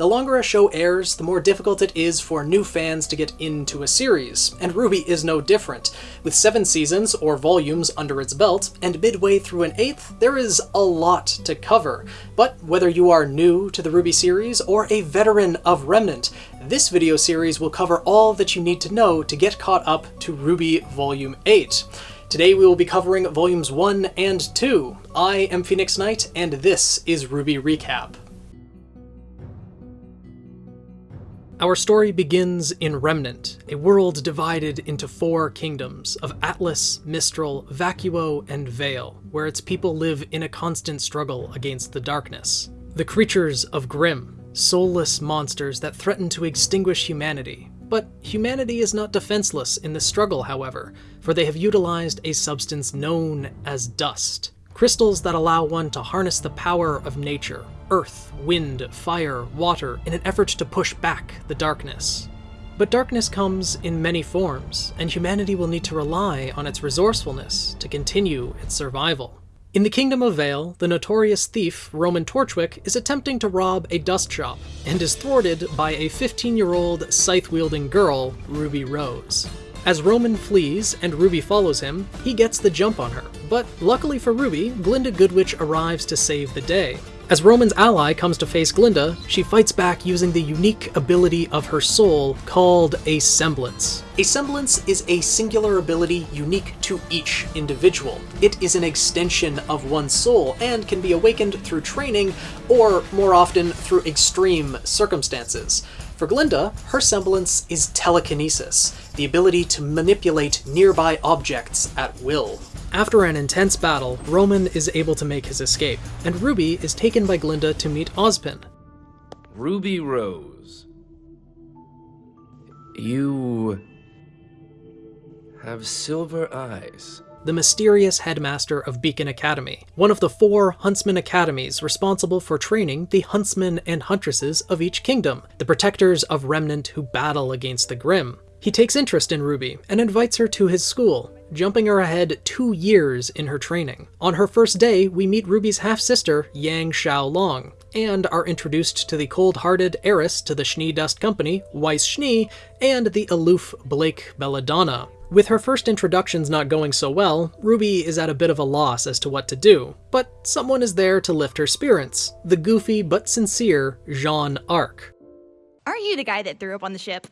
The longer a show airs, the more difficult it is for new fans to get into a series, and RWBY is no different. With seven seasons, or volumes, under its belt, and midway through an eighth, there is a lot to cover. But whether you are new to the RWBY series or a veteran of Remnant, this video series will cover all that you need to know to get caught up to RWBY Volume 8. Today we will be covering Volumes 1 and 2. I am Phoenix Knight, and this is RWBY Recap. Our story begins in Remnant, a world divided into four kingdoms of Atlas, Mistral, Vacuo, and Vale, where its people live in a constant struggle against the darkness. The creatures of Grimm, soulless monsters that threaten to extinguish humanity. But humanity is not defenseless in this struggle, however, for they have utilized a substance known as dust, crystals that allow one to harness the power of nature, earth, wind, fire, water, in an effort to push back the darkness. But darkness comes in many forms, and humanity will need to rely on its resourcefulness to continue its survival. In the Kingdom of Vale, the notorious thief Roman Torchwick is attempting to rob a dust shop, and is thwarted by a 15-year-old scythe-wielding girl, Ruby Rose. As Roman flees and Ruby follows him, he gets the jump on her. But luckily for Ruby, Glynda Goodwitch arrives to save the day. As Roman's ally comes to face Glynda, she fights back using the unique ability of her soul called a semblance. A semblance is a singular ability unique to each individual. It is an extension of one's soul and can be awakened through training or, more often, through extreme circumstances. For Glynda, her semblance is telekinesis, the ability to manipulate nearby objects at will. After an intense battle, Roman is able to make his escape, and Ruby is taken by Glinda to meet Ozpin. Ruby Rose. You have silver eyes the mysterious headmaster of Beacon Academy, one of the four Huntsman Academies responsible for training the huntsmen and huntresses of each kingdom, the protectors of Remnant who battle against the Grimm. He takes interest in Ruby and invites her to his school, jumping her ahead two years in her training. On her first day, we meet Ruby's half-sister, Yang Xiaolong, and are introduced to the cold-hearted heiress to the Schnee Dust Company, Weiss Schnee, and the aloof Blake Belladonna. With her first introductions not going so well, Ruby is at a bit of a loss as to what to do, but someone is there to lift her spirits, the goofy but sincere Jaune Arc. Aren't you the guy that threw up on the ship?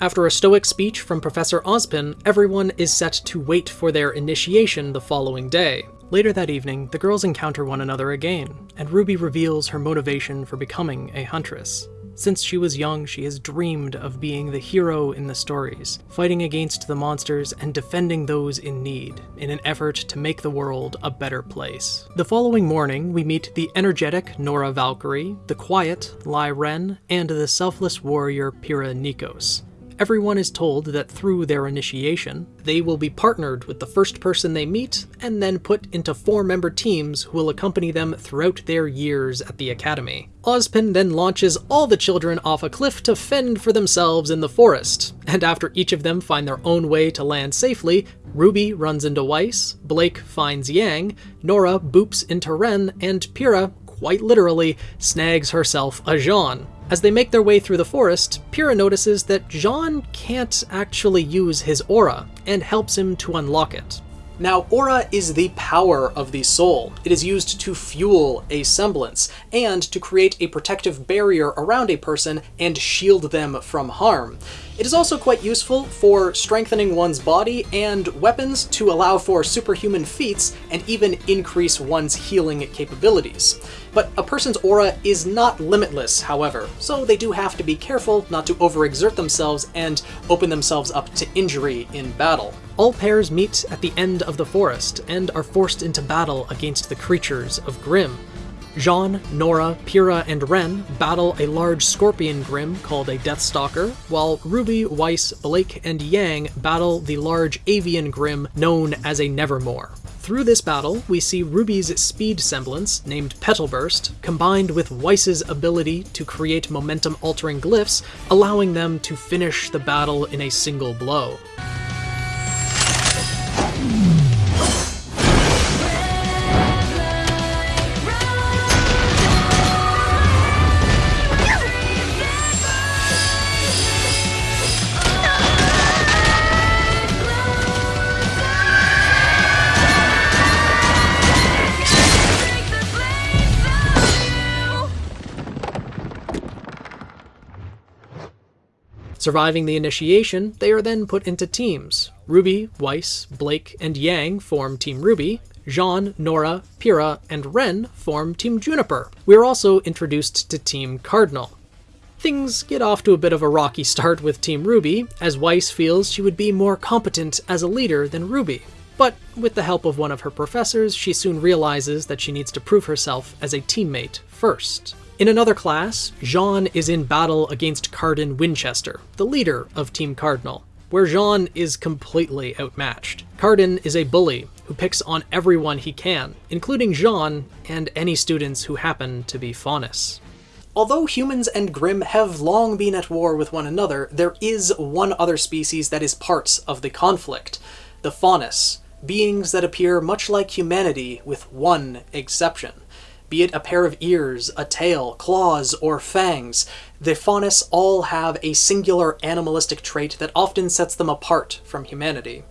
After a stoic speech from Professor Ozpin, everyone is set to wait for their initiation the following day. Later that evening, the girls encounter one another again, and Ruby reveals her motivation for becoming a huntress. Since she was young, she has dreamed of being the hero in the stories, fighting against the monsters and defending those in need, in an effort to make the world a better place. The following morning, we meet the energetic Nora Valkyrie, the quiet Lie Ren, and the selfless warrior Pyrrha Nikos everyone is told that through their initiation, they will be partnered with the first person they meet, and then put into four-member teams who will accompany them throughout their years at the Academy. Ozpin then launches all the children off a cliff to fend for themselves in the forest, and after each of them find their own way to land safely, Ruby runs into Weiss, Blake finds Yang, Nora boops into Ren, and Pyrrha, quite literally, snags herself a Jaune. As they make their way through the forest, Pyrrha notices that Jaune can't actually use his aura, and helps him to unlock it. Now, aura is the power of the soul. It is used to fuel a semblance, and to create a protective barrier around a person and shield them from harm. It is also quite useful for strengthening one's body and weapons to allow for superhuman feats and even increase one's healing capabilities. But a person's aura is not limitless, however, so they do have to be careful not to overexert themselves and open themselves up to injury in battle. All pairs meet at the end of the forest and are forced into battle against the creatures of Grimm. Jaune, Nora, Pyrrha, and Ren battle a large scorpion Grimm called a Deathstalker, while Ruby, Weiss, Blake, and Yang battle the large avian Grimm known as a Nevermore. Through this battle, we see Ruby's speed semblance, named Petalburst, combined with Weiss's ability to create momentum-altering glyphs, allowing them to finish the battle in a single blow. Surviving the initiation, they are then put into teams. Ruby, Weiss, Blake, and Yang form Team Ruby, Jaune, Nora, Pyrrha, and Ren form Team Juniper. We are also introduced to Team Cardinal. Things get off to a bit of a rocky start with Team Ruby, as Weiss feels she would be more competent as a leader than Ruby. But with the help of one of her professors, she soon realizes that she needs to prove herself as a teammate first. In another class, Jaune is in battle against Cardin Winchester, the leader of Team Cardinal, where Jaune is completely outmatched. Cardin is a bully who picks on everyone he can, including Jaune and any students who happen to be Faunus. Although humans and Grimm have long been at war with one another, there is one other species that is part of the conflict, the Faunus, beings that appear much like humanity with one exception. Be it a pair of ears, a tail, claws, or fangs, the Faunus all have a singular animalistic trait that often sets them apart from humanity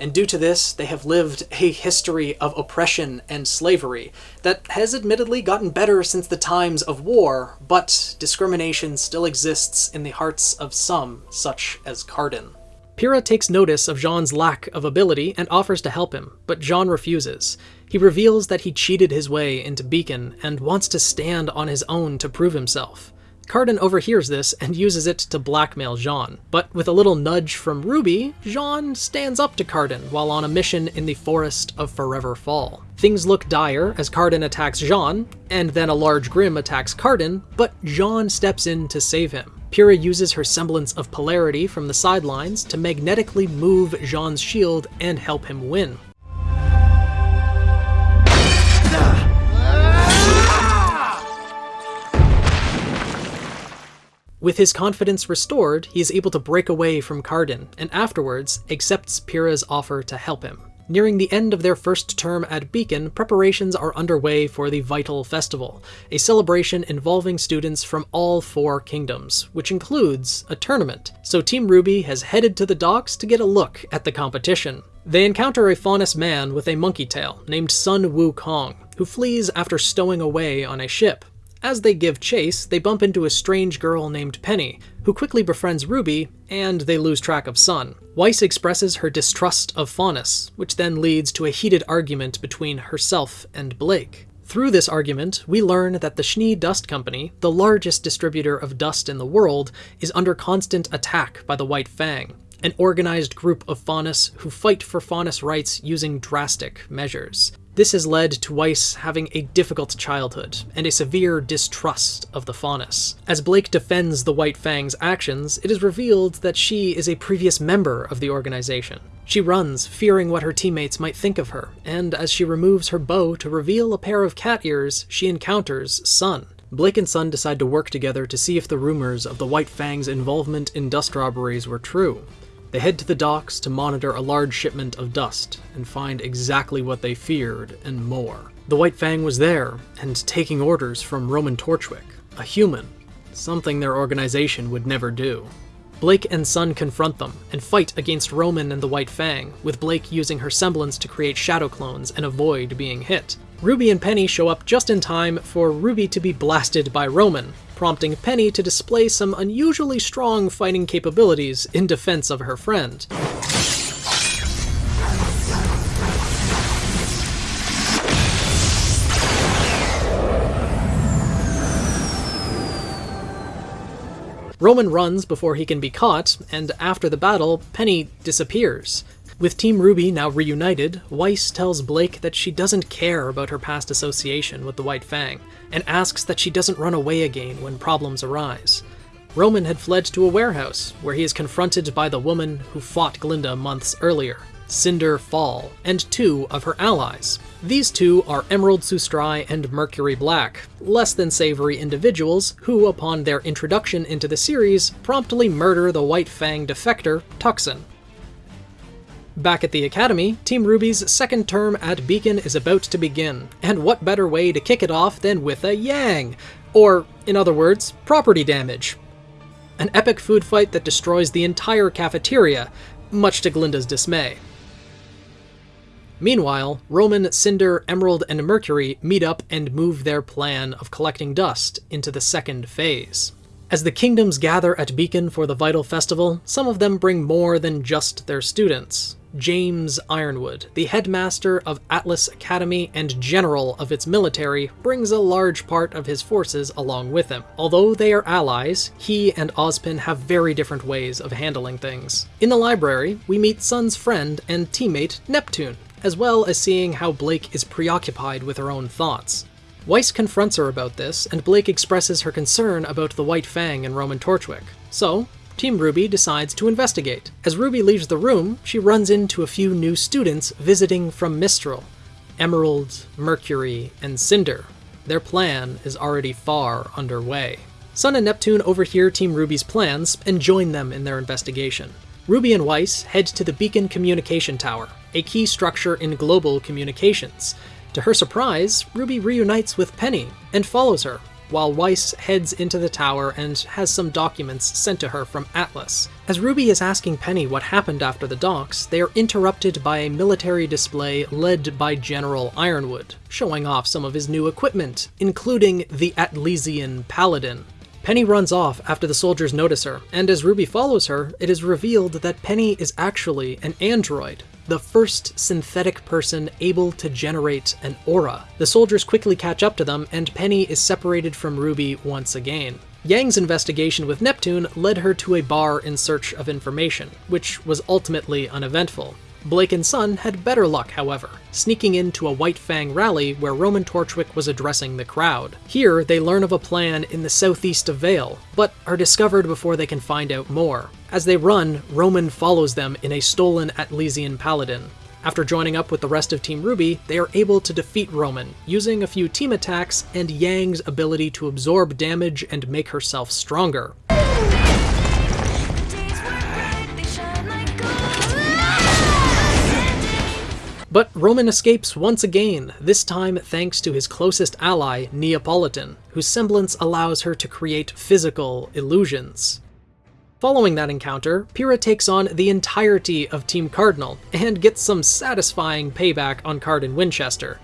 and due to this, they have lived a history of oppression and slavery that has admittedly gotten better since the times of war, but discrimination still exists in the hearts of some, such as Cardin. Pyrrha takes notice of Jaune's lack of ability and offers to help him, but Jaune refuses. He reveals that he cheated his way into Beacon and wants to stand on his own to prove himself. Cardin overhears this and uses it to blackmail Jaune. But with a little nudge from Ruby, Jaune stands up to Cardin while on a mission in the Forest of Forever Fall. Things look dire as Cardin attacks Jaune, and then a large Grimm attacks Cardin, but Jaune steps in to save him. Pyrrha uses her semblance of polarity from the sidelines to magnetically move Jaune's shield and help him win. With his confidence restored, he is able to break away from Cardin, and afterwards accepts Pyrrha's offer to help him. Nearing the end of their first term at Beacon, preparations are underway for the Vytal Festival, a celebration involving students from all four kingdoms, which includes a tournament. So Team Ruby has headed to the docks to get a look at the competition. They encounter a Faunus man with a monkey tail named Sun Wukong, who flees after stowing away on a ship. As they give chase, they bump into a strange girl named Penny, who quickly befriends Ruby, and they lose track of Sun. Weiss expresses her distrust of Faunus, which then leads to a heated argument between herself and Blake. Through this argument, we learn that the Schnee Dust Company, the largest distributor of dust in the world, is under constant attack by the White Fang, an organized group of Faunus who fight for Faunus rights using drastic measures. This has led to Weiss having a difficult childhood and a severe distrust of the Faunus. As Blake defends the White Fang's actions, it is revealed that she is a previous member of the organization. She runs, fearing what her teammates might think of her, and as she removes her bow to reveal a pair of cat ears, she encounters Sun. Blake and Sun decide to work together to see if the rumors of the White Fang's involvement in dust robberies were true. They head to the docks to monitor a large shipment of dust and find exactly what they feared and more. The White Fang was there and taking orders from Roman Torchwick, a human, something their organization would never do. Blake and Sun confront them and fight against Roman and the White Fang, with Blake using her semblance to create shadow clones and avoid being hit. Ruby and Penny show up just in time for Ruby to be blasted by Roman, prompting Penny to display some unusually strong fighting capabilities in defense of her friend. Roman runs before he can be caught, and after the battle, Penny disappears. With Team Ruby now reunited, Weiss tells Blake that she doesn't care about her past association with the White Fang, and asks that she doesn't run away again when problems arise. Roman had fled to a warehouse, where he is confronted by the woman who fought Glynda months earlier, Cinder Fall, and two of her allies. These two are Emerald Sustrai and Mercury Black, less than savory individuals who, upon their introduction into the series, promptly murder the White Fang defector, Tukson. Back at the Academy, Team Ruby's second term at Beacon is about to begin, and what better way to kick it off than with a Yang? Or, in other words, property damage. An epic food fight that destroys the entire cafeteria, much to Glynda's dismay. Meanwhile, Roman, Cinder, Emerald, and Mercury meet up and move their plan of collecting dust into the second phase. As the kingdoms gather at Beacon for the Vytal Festival, some of them bring more than just their students. James Ironwood, the headmaster of Atlas Academy and general of its military, brings a large part of his forces along with him. Although they are allies, he and Ozpin have very different ways of handling things. In the library, we meet Sun's friend and teammate Neptune, as well as seeing how Blake is preoccupied with her own thoughts. Weiss confronts her about this, and Blake expresses her concern about the White Fang and Roman Torchwick. So, Team Ruby decides to investigate. As Ruby leaves the room, she runs into a few new students visiting from Mistral Emerald, Mercury, and Cinder. Their plan is already far underway. Sun and Neptune overhear Team Ruby's plans and join them in their investigation. Ruby and Weiss head to the Beacon Communication Tower, a key structure in global communications. To her surprise, Ruby reunites with Penny and follows her, while Weiss heads into the tower and has some documents sent to her from Atlas. As Ruby is asking Penny what happened after the docks, they are interrupted by a military display led by General Ironwood, showing off some of his new equipment, including the Atlesian Paladin. Penny runs off after the soldiers notice her, and as Ruby follows her, it is revealed that Penny is actually an android, the first synthetic person able to generate an aura. The soldiers quickly catch up to them, and Penny is separated from Ruby once again. Yang's investigation with Neptune led her to a bar in search of information, which was ultimately uneventful. Blake and Sun had better luck, however, sneaking into a White Fang rally where Roman Torchwick was addressing the crowd. Here, they learn of a plan in the southeast of Vale, but are discovered before they can find out more. As they run, Roman follows them in a stolen Atlesian Paladin. After joining up with the rest of Team Ruby, they are able to defeat Roman, using a few team attacks and Yang's ability to absorb damage and make herself stronger. But Roman escapes once again, this time thanks to his closest ally, Neapolitan, whose semblance allows her to create physical illusions. Following that encounter, Pyrrha takes on the entirety of Team Cardinal, and gets some satisfying payback on Cardin Winchester.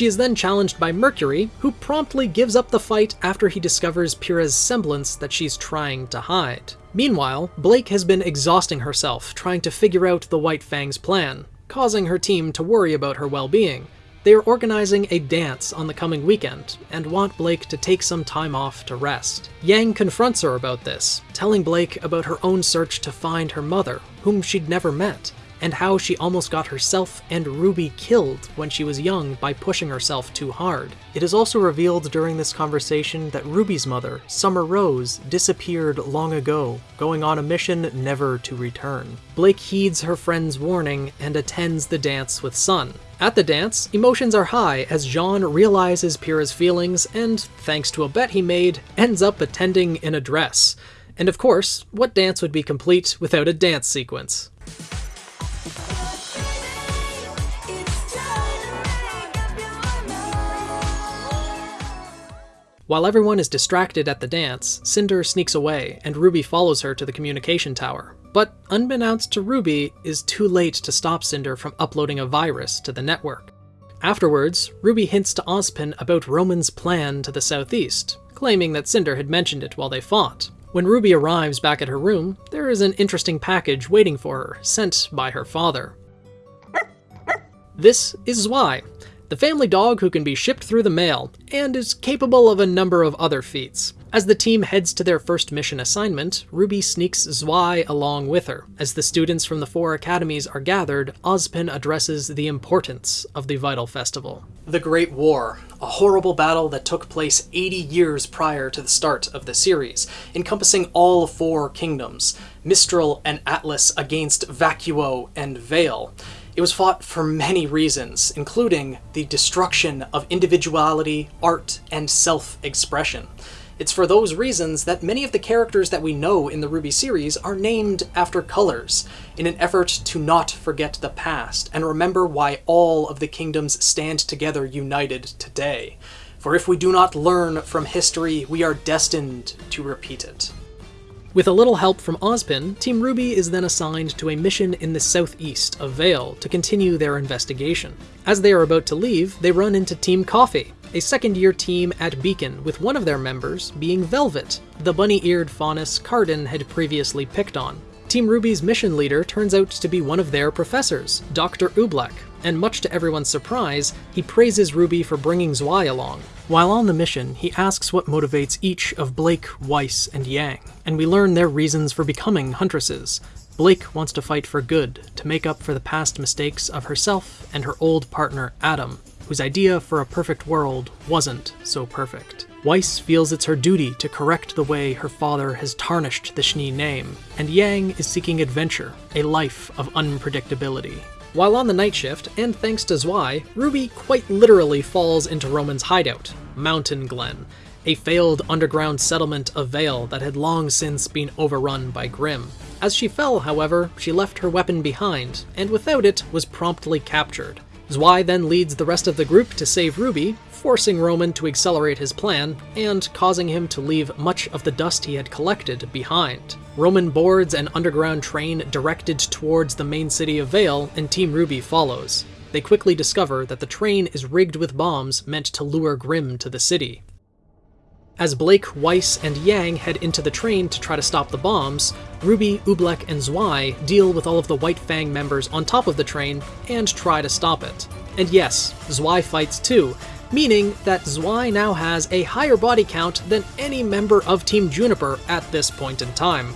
She is then challenged by Mercury, who promptly gives up the fight after he discovers Pyrrha's semblance that she's trying to hide. Meanwhile, Blake has been exhausting herself trying to figure out the White Fang's plan, causing her team to worry about her well-being. They are organizing a dance on the coming weekend, and want Blake to take some time off to rest. Yang confronts her about this, telling Blake about her own search to find her mother, whom she'd never met, and how she almost got herself and Ruby killed when she was young by pushing herself too hard. It is also revealed during this conversation that Ruby's mother, Summer Rose, disappeared long ago, going on a mission never to return. Blake heeds her friend's warning and attends the dance with Sun. At the dance, emotions are high as Jaune realizes Pyrrha's feelings and, thanks to a bet he made, ends up attending in a dress. And of course, what dance would be complete without a dance sequence? While everyone is distracted at the dance, Cinder sneaks away, and Ruby follows her to the communication tower. But unbeknownst to Ruby, is too late to stop Cinder from uploading a virus to the network. Afterwards, Ruby hints to Ozpin about Roman's plan to the southeast, claiming that Cinder had mentioned it while they fought. When Ruby arrives back at her room, there is an interesting package waiting for her, sent by her father. This is Zwei, the family dog who can be shipped through the mail, and is capable of a number of other feats. As the team heads to their first mission assignment, Ruby sneaks Zwei along with her. As the students from the four academies are gathered, Ozpin addresses the importance of the Vytal Festival. The Great War, a horrible battle that took place 80 years prior to the start of the series, encompassing all four kingdoms, Mistral and Atlas against Vacuo and Vale. It was fought for many reasons, including the destruction of individuality, art, and self-expression. It's for those reasons that many of the characters that we know in the RWBY series are named after colors, in an effort to not forget the past and remember why all of the kingdoms stand together united today. For if we do not learn from history, we are destined to repeat it. With a little help from Ozpin, Team Ruby is then assigned to a mission in the southeast of Vale to continue their investigation. As they are about to leave, they run into Team Coffee, a second year team at Beacon, with one of their members being Velvet, the bunny eared faunus Cardin had previously picked on. Team Ruby's mission leader turns out to be one of their professors, Dr. Oobleck, and much to everyone's surprise, he praises Ruby for bringing Zwei along. While on the mission, he asks what motivates each of Blake, Weiss, and Yang, and we learn their reasons for becoming huntresses. Blake wants to fight for good, to make up for the past mistakes of herself and her old partner Adam, whose idea for a perfect world wasn't so perfect. Weiss feels it's her duty to correct the way her father has tarnished the Schnee name, and Yang is seeking adventure, a life of unpredictability. While on the night shift, and thanks to Zwei, Ruby quite literally falls into Roman's hideout, Mountain Glen, a failed underground settlement of Vale that had long since been overrun by Grimm. As she fell, however, she left her weapon behind, and without it was promptly captured. Zwei then leads the rest of the group to save Ruby, forcing Roman to accelerate his plan and causing him to leave much of the dust he had collected behind. Roman boards an underground train directed towards the main city of Vale, and Team Ruby follows. They quickly discover that the train is rigged with bombs meant to lure Grimm to the city. As Blake, Weiss, and Yang head into the train to try to stop the bombs, Ruby, Oobleck, and Zwei deal with all of the White Fang members on top of the train and try to stop it. And yes, Zwei fights too, meaning that Zwei now has a higher body count than any member of Team Juniper at this point in time.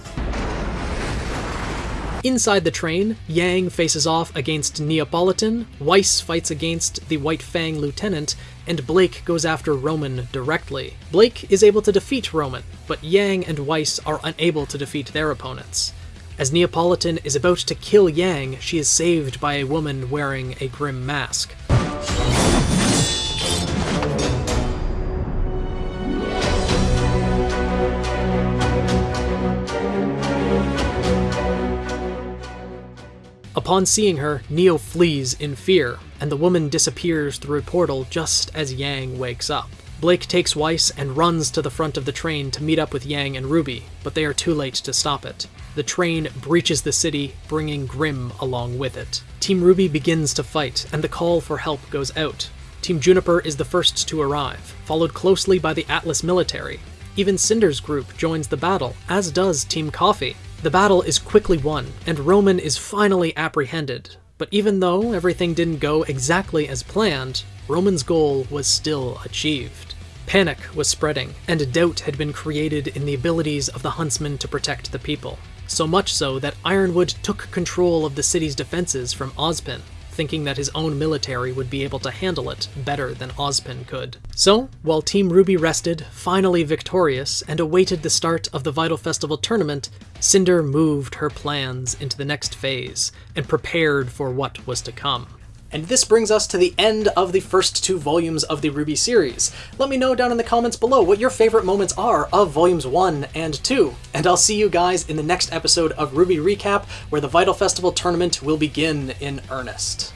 Inside the train, Yang faces off against Neapolitan, Weiss fights against the White Fang lieutenant, and Blake goes after Roman directly. Blake is able to defeat Roman, but Yang and Weiss are unable to defeat their opponents. As Neapolitan is about to kill Yang, she is saved by a woman wearing a Grimm mask. Upon seeing her, Neo flees in fear, and the woman disappears through a portal just as Yang wakes up. Blake takes Weiss and runs to the front of the train to meet up with Yang and Ruby, but they are too late to stop it. The train breaches the city, bringing Grimm along with it. Team Ruby begins to fight, and the call for help goes out. Team Juniper is the first to arrive, followed closely by the Atlas military. Even Cinder's group joins the battle, as does Team Coffee. The battle is quickly won, and Roman is finally apprehended. But even though everything didn't go exactly as planned, Roman's goal was still achieved. Panic was spreading, and doubt had been created in the abilities of the huntsmen to protect the people. So much so that Ironwood took control of the city's defenses from Ozpin thinking that his own military would be able to handle it better than Ozpin could. So, while Team Ruby rested, finally victorious, and awaited the start of the Vytal Festival tournament, Cinder moved her plans into the next phase and prepared for what was to come. And this brings us to the end of the first two volumes of the RWBY series. Let me know down in the comments below what your favorite moments are of volumes 1 and 2. And I'll see you guys in the next episode of RWBY Recap, where the Vytal Festival tournament will begin in earnest.